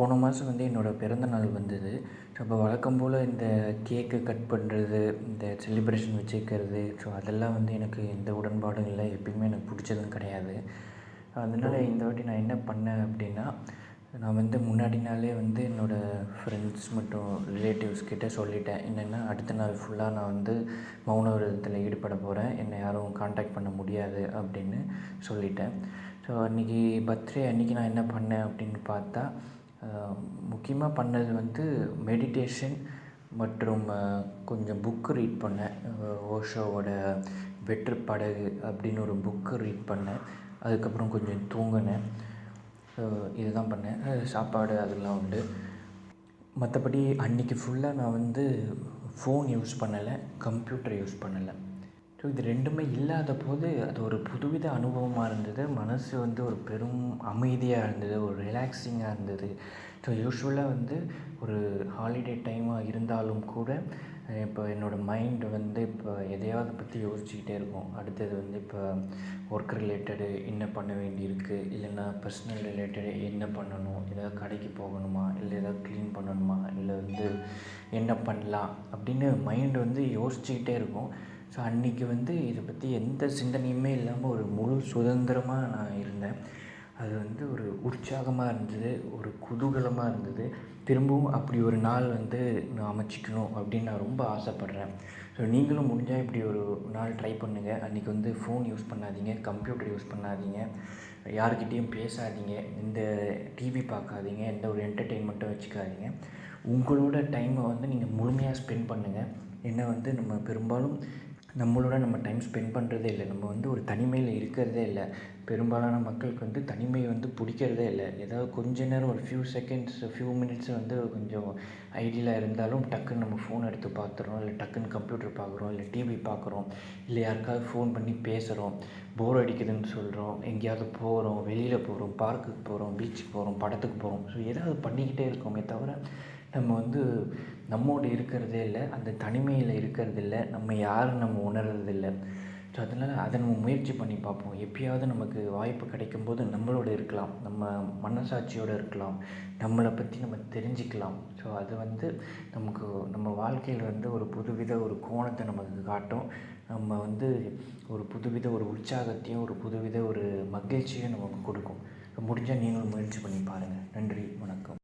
போன மாதம் வந்து என்னோடய பிறந்த நாள் வந்தது. ஸோ அப்போ வழக்கம் போல் இந்த கேக்கு கட் பண்ணுறது இந்த செலிப்ரேஷன் வச்சுக்கிறது ஸோ அதெல்லாம் வந்து எனக்கு எந்த உடன்பாடும் இல்லை. எப்பயுமே எனக்கு பிடிச்சதும் கிடையாது. அதனால இந்த வாட்டி நான் என்ன பண்ணேன் அப்படின்னா நான் வந்து முன்னாடி நாளே வந்து என்னோடய ஃப்ரெண்ட்ஸ் மற்றும் ரிலேட்டிவ்ஸ் கிட்டே சொல்லிட்டேன். என்னென்னா அடுத்த நாள் ஃபுல்லாக நான் வந்து மௌன விரதத்தில் ஈடுபட போகிறேன் என்னை யாரும் காண்டாக்ட் பண்ண முடியாது அப்படின்னு சொல்லிட்டேன். ஸோ அன்றைக்கி பர்த்டே அன்றைக்கி நான் என்ன பண்ணேன் அப்படின்னு பார்த்தா முக்கியமாக பண்ணது வந்து மெடிடேஷன் மற்றும் கொஞ்சம் புக்கு ரீட் பண்ணேன். ஓஷோவோட வெற்று படகு அப்படின்னு ஒரு புக்கு ரீட் பண்ணேன். அதுக்கப்புறம் கொஞ்சம் தூங்கினேன். இது தான் பண்ணேன். சாப்பாடு அதெல்லாம் உண்டு. மற்றபடி அன்றைக்கி ஃபுல்லாக நான் வந்து ஃபோன் யூஸ் பண்ணலை கம்ப்யூட்டர் யூஸ் பண்ணலை. ஸோ இது ரெண்டுமே இல்லாத போது அது ஒரு புதுவித அனுபவமாக இருந்தது. மனது வந்து ஒரு பெரும் அமைதியாக இருந்தது ஒரு ரிலாக்ஸிங்காக இருந்தது. ஸோ யூஸ்வலாக வந்து ஒரு ஹாலிடே டைமாக இருந்தாலும் கூட இப்போ என்னோடய மைண்டு வந்து இப்போ எதையாவது பற்றி யோசிச்சுக்கிட்டே இருக்கும். அடுத்தது வந்து இப்போ ஒர்க் ரிலேட்டடு என்ன பண்ண வேண்டியிருக்கு? இல்லைன்னா பர்சனல் ரிலேட்டடு என்ன பண்ணணும்? ஏதாவது கடைக்கு போகணுமா? இல்லை ஏதாவது க்ளீன் பண்ணணுமா? இல்லை வந்து என்ன பண்ணலாம்? அப்படின்னு மைண்டு வந்து யோசிச்சுக்கிட்டே இருக்கும். ஸோ அன்றைக்கி வந்து இதை பற்றி எந்த சிந்தனையுமே இல்லாமல் ஒரு முழு சுதந்திரமாக நான் இருந்தேன். அது வந்து ஒரு உற்சாகமாக இருந்தது ஒரு குதூகலமாக இருந்தது. திரும்பவும் அப்படி ஒரு நாள் வந்து நான் அமைச்சிக்கணும் அப்படின்னு நான் ரொம்ப ஆசைப்பட்றேன். ஸோ நீங்களும் முடிஞ்சால் இப்படி ஒரு நாள் ட்ரை பண்ணுங்கள் அன்றைக்கி வந்து ஃபோன் யூஸ் பண்ணாதீங்க கம்ப்யூட்டர் யூஸ் பண்ணாதீங்க. யாருக்கிட்டேயும் பேசாதீங்க. இந்த டிவி பார்க்காதீங்க. எந்த ஒரு என்டர்டெயின்மெண்ட்டும் வச்சுக்காதீங்க. உங்களோட டைமை வந்து நீங்கள் முழுமையாக ஸ்பெண்ட் பண்ணுங்கள் ஏன்னா வந்து நம்ம பெரும்பாலும் நம்மளோட நம்ம டைம் ஸ்பெண்ட் பண்ணுறதே இல்லை. நம்ம வந்து ஒரு தனிமையில் இருக்கிறதே இல்லை. பெரும்பாலான மக்களுக்கு வந்து தனிமை வந்து பிடிக்கிறதே இல்லை. ஏதாவது கொஞ்ச நேரம் ஒரு ஃபியூ செகண்ட்ஸ் ஃபியூ மினிட்ஸ் வந்து கொஞ்சம் ஐடியில் இருந்தாலும் டக்குன்னு நம்ம ஃபோன் எடுத்து பார்த்துறோம். இல்லை டக்குன்னு கம்ப்யூட்டர் பார்க்குறோம். இல்லை டிவி பார்க்குறோம். இல்லை யாருக்காவது ஃபோன் பண்ணி பேசுகிறோம் போர் அடிக்குதுன்னு சொல்கிறோம் எங்கேயாவது போகிறோம் வெளியில் போகிறோம் பார்க்குக்கு போகிறோம் பீச்சுக்கு போகிறோம் படத்துக்கு போகிறோம் ஸோ ஏதாவது பண்ணிக்கிட்டே இருக்கோமே தவிர நம்ம வந்து நம்மோடு இருக்கிறதே இல்லை அந்த தனிமையில் இருக்கிறதில்ல நம்ம யாரும் நம்ம உணர்றதில்ல. ஸோ அதனால் அதை நம்ம முயற்சி பண்ணி பார்ப்போம். எப்பயாவது நமக்கு வாய்ப்பு கிடைக்கும் போது நம்மளோட இருக்கலாம் நம்ம மனசாட்சியோடு இருக்கலாம் நம்மளை பற்றி நம்ம தெரிஞ்சுக்கலாம். ஸோ அது வந்து நமக்கு நம்ம வாழ்க்கையில் வந்து ஒரு புதுவித ஒரு கோணத்தை நமக்கு காட்டும். நம்ம வந்து ஒரு புதுவித ஒரு உற்சாகத்தையும் ஒரு புதுவித ஒரு மகிழ்ச்சியும் நமக்கு கொடுக்கும். முடிஞ்சால் நீங்களும் முயற்சி பண்ணி பாருங்கள் நன்றி வணக்கம்.